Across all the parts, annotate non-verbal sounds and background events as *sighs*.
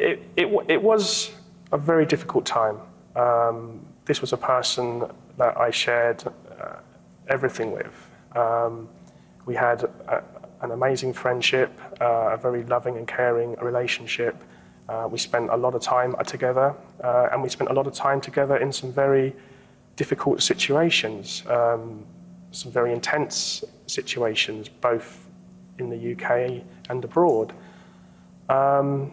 it, it, it was a very difficult time. Um, this was a person that I shared uh, everything with. Um, we had a, an amazing friendship, uh, a very loving and caring relationship. Uh, we spent a lot of time together, uh, and we spent a lot of time together in some very difficult situations, um, some very intense situations, both in the UK and abroad. Um,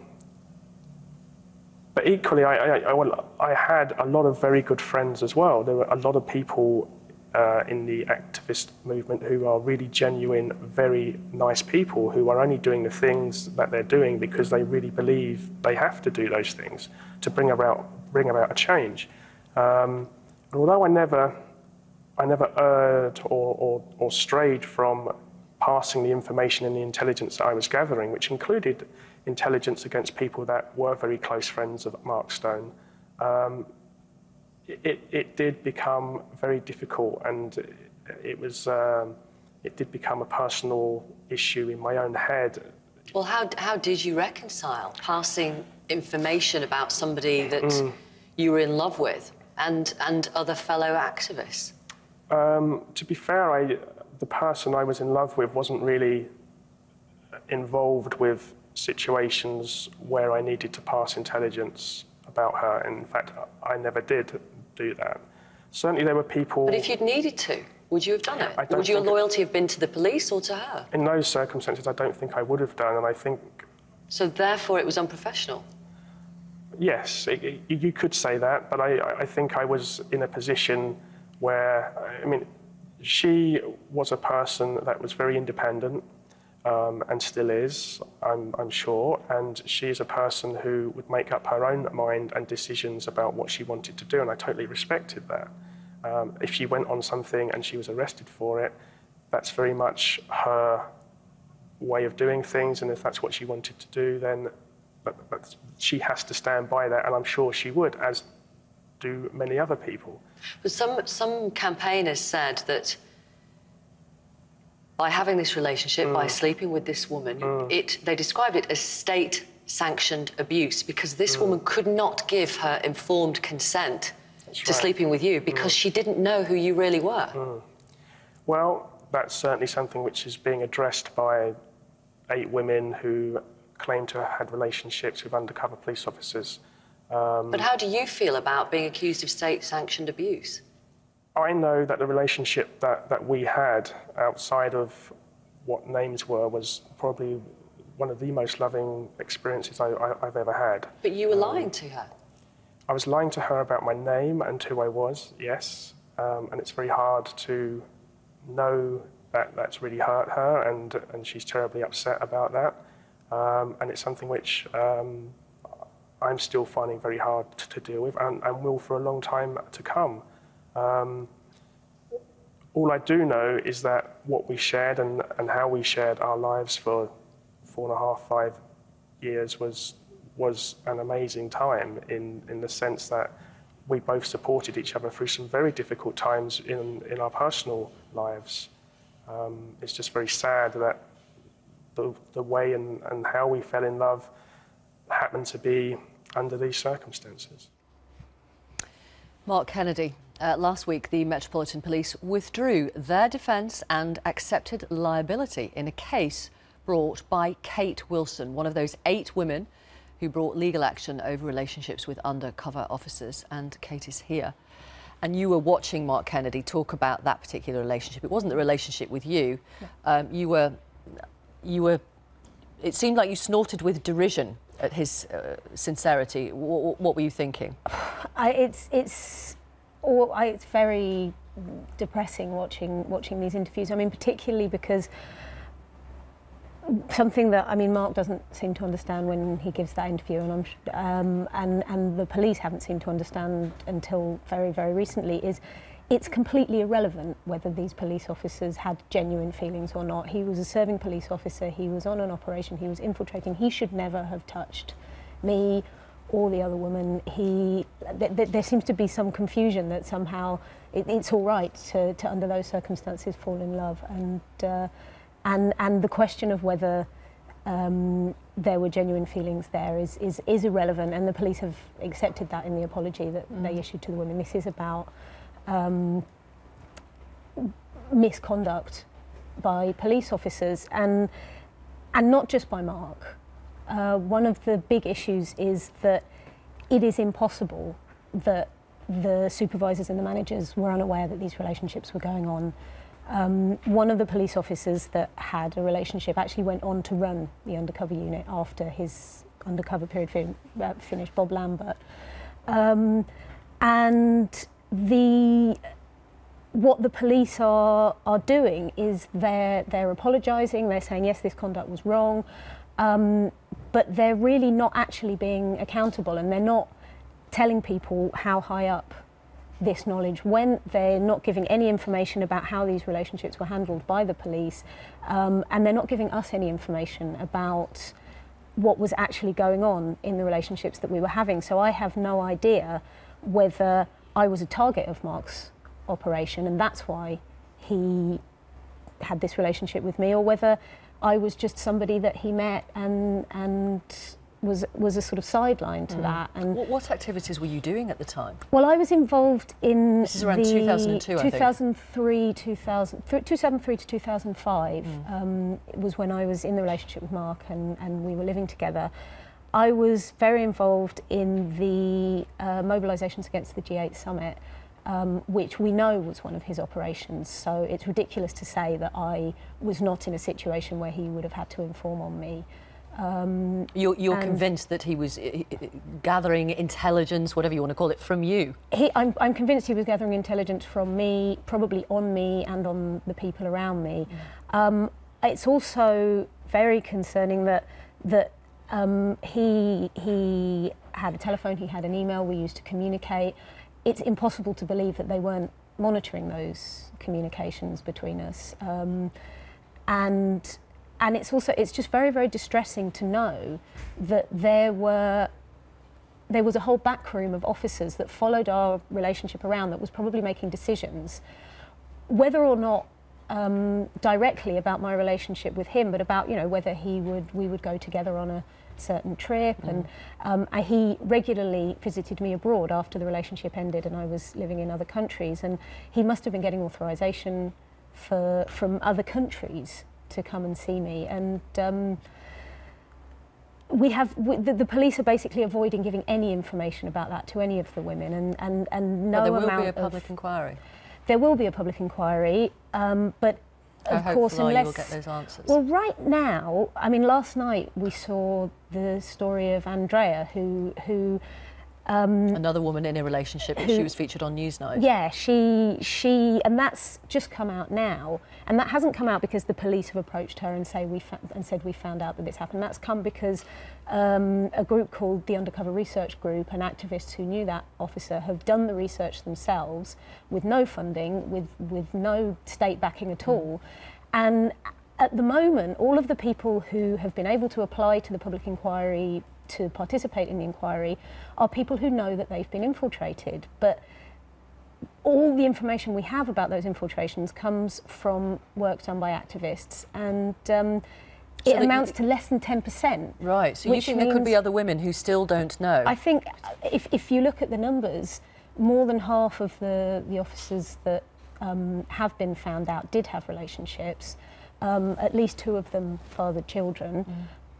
but equally, I, I, I, I, had a lot of very good friends as well. There were a lot of people uh, in the activist movement who are really genuine, very nice people who are only doing the things that they're doing because they really believe they have to do those things to bring about, bring about a change. Um, although I never, I never erred or, or, or strayed from passing the information and the intelligence that I was gathering, which included intelligence against people that were very close friends of Mark Stone, um, it, it did become very difficult and it was um, it did become a personal issue in my own head. Well, how, how did you reconcile passing information about somebody that mm. you were in love with and, and other fellow activists? Um, to be fair, I, the person I was in love with wasn't really involved with situations where I needed to pass intelligence about her. In fact, I never did do that. Certainly there were people... But if you'd needed to, would you have done it? Would your loyalty have been to the police or to her? In those circumstances, I don't think I would have done, and I think... So therefore it was unprofessional? Yes, it, it, you could say that, but I, I think I was in a position where, I mean, she was a person that was very independent, um, and still is, I'm, I'm sure. And she's a person who would make up her own mind and decisions about what she wanted to do, and I totally respected that. Um, if she went on something and she was arrested for it, that's very much her way of doing things, and if that's what she wanted to do, then but, but she has to stand by that, and I'm sure she would, as do many other people. But some, some campaigners said that by having this relationship, mm. by sleeping with this woman, mm. it, they described it as state sanctioned abuse because this mm. woman could not give her informed consent that's to right. sleeping with you because mm. she didn't know who you really were. Mm. Well, that's certainly something which is being addressed by eight women who claim to have had relationships with undercover police officers. Um, but how do you feel about being accused of state sanctioned abuse? I know that the relationship that, that we had outside of what names were was probably one of the most loving experiences I, have ever had. But you were um, lying to her? I was lying to her about my name and who I was, yes. Um, and it's very hard to know that that's really hurt her and, and she's terribly upset about that. Um, and it's something which um, I'm still finding very hard to, to deal with and, and will for a long time to come. Um, all I do know is that what we shared and, and how we shared our lives for four and a half, five years was, was an amazing time in, in the sense that we both supported each other through some very difficult times in, in our personal lives. Um, it's just very sad that the, the way and, and how we fell in love happened to be under these circumstances. Mark Kennedy, uh, last week, the Metropolitan Police withdrew their defence and accepted liability in a case brought by Kate Wilson, one of those eight women who brought legal action over relationships with undercover officers. And Kate is here. And you were watching Mark Kennedy talk about that particular relationship. It wasn't the relationship with you. Um, you were, you were. It seemed like you snorted with derision at his uh, sincerity. W what were you thinking? *sighs* I, it's it's or I, it's very depressing watching watching these interviews. I mean, particularly because something that I mean, Mark doesn't seem to understand when he gives that interview, and I'm um, and and the police haven't seemed to understand until very very recently is. It's completely irrelevant whether these police officers had genuine feelings or not. He was a serving police officer, he was on an operation, he was infiltrating. He should never have touched me or the other woman, he, th th there seems to be some confusion that somehow it, it's all right to, to, under those circumstances, fall in love. And, uh, and, and the question of whether um, there were genuine feelings there is, is, is irrelevant, and the police have accepted that in the apology that mm. they issued to the women. This is about um, misconduct by police officers, and, and not just by Mark. Uh, one of the big issues is that it is impossible that the supervisors and the managers were unaware that these relationships were going on. Um, one of the police officers that had a relationship actually went on to run the undercover unit after his undercover period fin uh, finished, Bob Lambert. Um, and the what the police are are doing is they're they're apologising. They're saying yes, this conduct was wrong, um, but they're really not actually being accountable, and they're not telling people how high up this knowledge when they're not giving any information about how these relationships were handled by the police um, and they're not giving us any information about what was actually going on in the relationships that we were having. So I have no idea whether I was a target of Mark's operation and that's why he had this relationship with me or whether I was just somebody that he met and and was was a sort of sideline to mm. that. And what, what, activities were you doing at the time? Well, I was involved in this is around 2002, 2003, 2000, 2003 to 2005 mm. um, was when I was in the relationship with Mark and, and we were living together. I was very involved in the uh, mobilisations against the G8 summit. Um, which we know was one of his operations. So it's ridiculous to say that I was not in a situation where he would have had to inform on me. Um, you're, you're convinced that he was uh, uh, gathering intelligence, whatever you want to call it, from you? He, I'm, I'm convinced he was gathering intelligence from me, probably on me and on the people around me. Mm. Um, it's also very concerning that, that um, he, he had a telephone, he had an email we used to communicate. It's impossible to believe that they weren't monitoring those communications between us. Um, and and it's also it's just very very distressing to know that there were there was a whole backroom of officers that followed our relationship around that was probably making decisions whether or not um, directly about my relationship with him but about you know whether he would we would go together on a certain trip mm. and um, I, he regularly visited me abroad after the relationship ended and I was living in other countries and he must have been getting authorization for from other countries to come and see me. And um, we have we, the, the, police are basically avoiding giving any information about that to any of the women, and and and no well, there will amount be a public of, inquiry. There will be a public inquiry, um, but of course, unless you will get those answers. Well, right now, I mean, last night we saw the story of Andrea, who who um, Another woman in a relationship. Who, she was featured on Newsnight. Yeah, she she, and that's just come out now, and that hasn't come out because the police have approached her and say we and said we found out that this happened. That's come because um, a group called the Undercover Research Group and activists who knew that officer have done the research themselves with no funding, with with no state backing at all, and at the moment, all of the people who have been able to apply to the public inquiry to participate in the inquiry are people who know that they've been infiltrated. But all the information we have about those infiltrations comes from work done by activists and um, so it amounts to less than 10%. Right, so you think there could be other women who still don't know? I think if, if you look at the numbers, more than half of the, the officers that um, have been found out did have relationships. Um, at least two of them fathered children.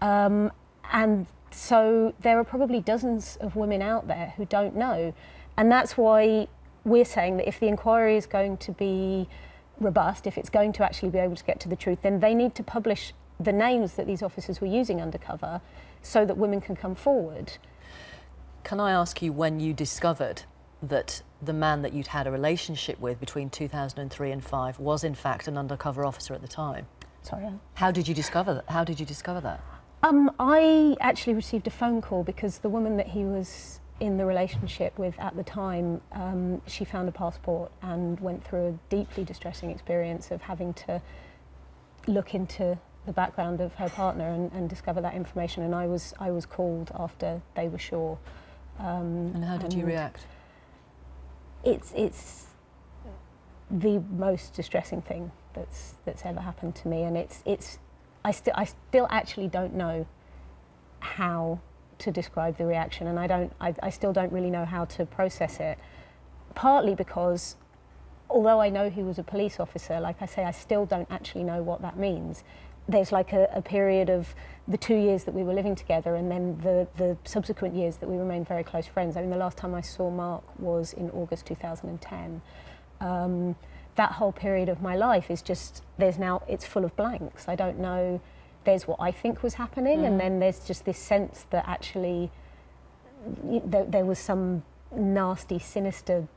Mm. Um, and so there are probably dozens of women out there who don't know. And that's why we're saying that if the inquiry is going to be robust, if it's going to actually be able to get to the truth, then they need to publish the names that these officers were using undercover so that women can come forward. Can I ask you when you discovered that the man that you'd had a relationship with between 2003 and 5 was in fact an undercover officer at the time? Sorry. How did you discover that? How did you discover that? Um, I actually received a phone call because the woman that he was in the relationship with at the time, um, she found a passport and went through a deeply distressing experience of having to look into the background of her partner and, and discover that information. And I was I was called after they were sure. Um, and how did and you react? It's it's the most distressing thing that's that's ever happened to me, and it's it's I, sti- I still actually don't know how to describe the reaction, and I don't. I, I still don't really know how to process it. Partly because, although I know he was a police officer, like I say, I still don't actually know what that means. There's like a, a period of the two years that we were living together, and then the the subsequent years that we remained very close friends. I mean, the last time I saw Mark was in August 2010. Um, that whole period of my life is just there's now it's full of blanks. I don't know. There's what I think was happening, and mm. then there's just this sense that actually there, there was some nasty, sinister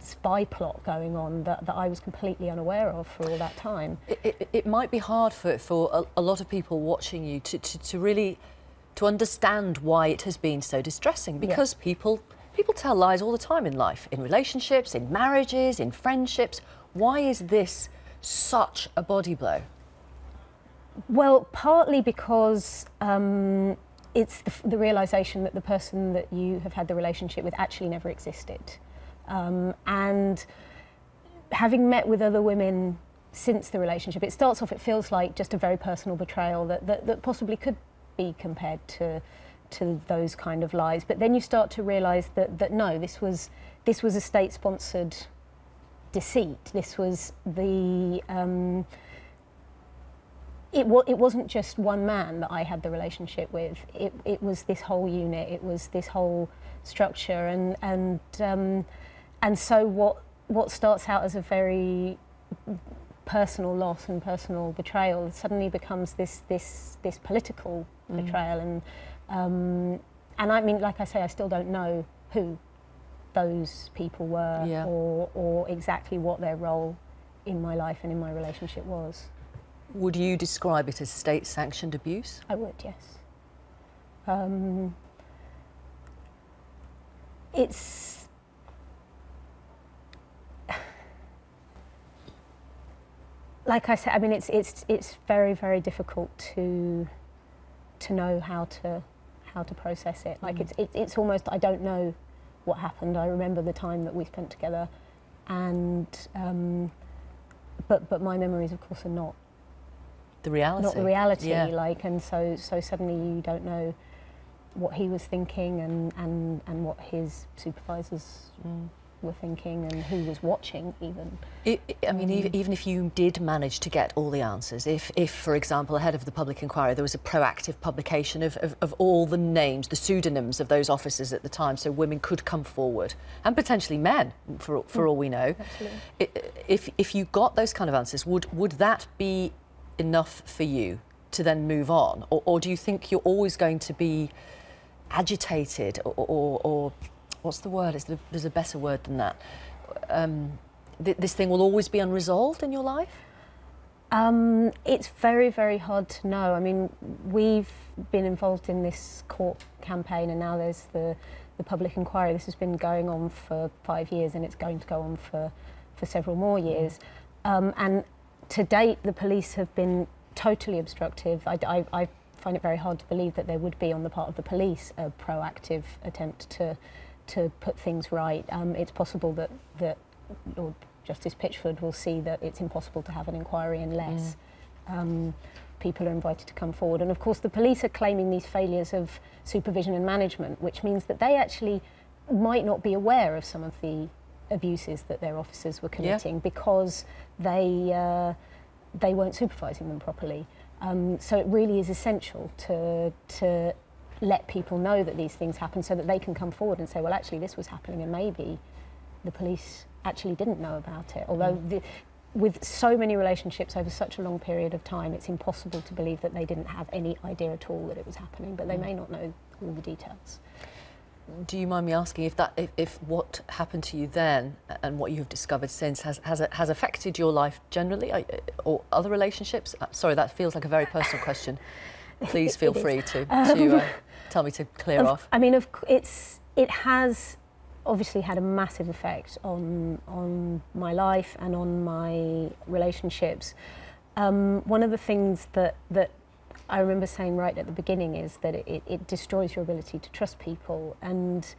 spy plot going on that, that I was completely unaware of for all that time. It, it, it might be hard for, for a, a lot of people watching you to, to, to really to understand why it has been so distressing because people people tell lies all the time in life in relationships in marriages in friendships why is this such a body blow Well, partly because um, it's the, the realization that the person that you have had the relationship with actually never existed. Um, and having met with other women since the relationship, it starts off, it feels like just a very personal betrayal that, that, that possibly could be compared to, to those kind of lies. But then you start to realize that, that no, this was, this was a state sponsored deceit. This was the. Um, it, wa- it wasn't just one man that I had the relationship with. It, it was this whole unit. It was this whole structure, and and um, and so what what starts out as a very personal loss and personal betrayal suddenly becomes this this this political betrayal, and um, and I mean, like I say, I still don't know who those people were Yeah. or or exactly what their role in my life and in my relationship was. would you describe it as state sanctioned abuse I would, yes. Um, it's *sighs* like I said. I mean, it's it's it's very very difficult to to know how to how to process it. Like it's it, it's almost I don't know what happened. I remember the time that we spent together, and um, but but my memories, of course, are not the reality not the reality yeah. like and so so suddenly you don't know what he was thinking and and and what his supervisors Mm. Were thinking and who was watching even I, I mean, ev- um, even if you did manage to get all the answers, if, if, for example, ahead of the public inquiry, there was a proactive publication of, of, of all the names, the pseudonyms of those officers at the time, so women could come forward, and potentially men, for, for mm, all we know. If, if you got those kind of answers, would, would that be enough for you to then move on? Or, or do you think you're always going to be agitated or, or, or what's the word? There's a better word than that. Um, th- this thing will always be unresolved in your life? Um, it's very, very hard to know. I mean, we've been involved in this court campaign, and now there's the, the public inquiry. This has been going on for five years, and it's going to go on for, for several more years. Um, and to date, the police have been totally obstructive. I, I, I find it very hard to believe that there would be, on the part of the police, a proactive attempt to, to put things right. Um, it's possible that, that Lord Justice Pitchford will see that it's impossible to have an inquiry unless um, people are invited to come forward. And of course, the police are claiming these failures of supervision and management, which means that they actually might not be aware of some of the abuses that their officers were committing because they uh, they weren't supervising them properly. Um, so it really is essential to to let people know that these things happen so that they can come forward and say, well, actually, this was happening, and maybe the police actually didn't know about it. Although the, with so many relationships over such a long period of time, it's impossible to believe that they didn't have any idea at all that it was happening, but they may not know all the details. Do you mind me asking if that, if, if what happened to you then and what you have discovered since has, has, has affected your life generally or other relationships? Uh, Sorry, that feels like a very personal question. *laughs* Please feel is. free to, to uh, tell me to clear Of- off. I mean, of, it's it has obviously had a massive effect on on my life and on my relationships. Um, one of the things that that I remember saying right at the beginning is that it, it destroys your ability to trust people, and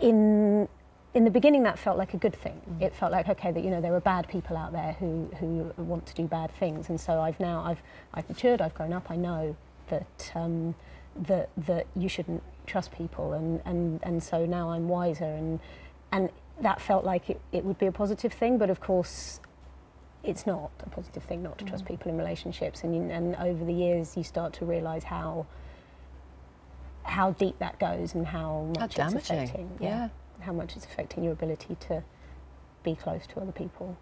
in in the beginning that felt like a good thing. It felt like okay that you know there are bad people out there who who want to do bad things, and so I've now I've I've matured, I've grown up, I know that um, that that you shouldn't trust people, and and and so now I'm wiser, and and that felt like it, it would be a positive thing, but of course. It's not a positive thing not to trust people in relationships, and you, and over the years you start to realise how how deep that goes and how much How it's damaging. affecting. Yeah. How much it's affecting your ability to be close to other people.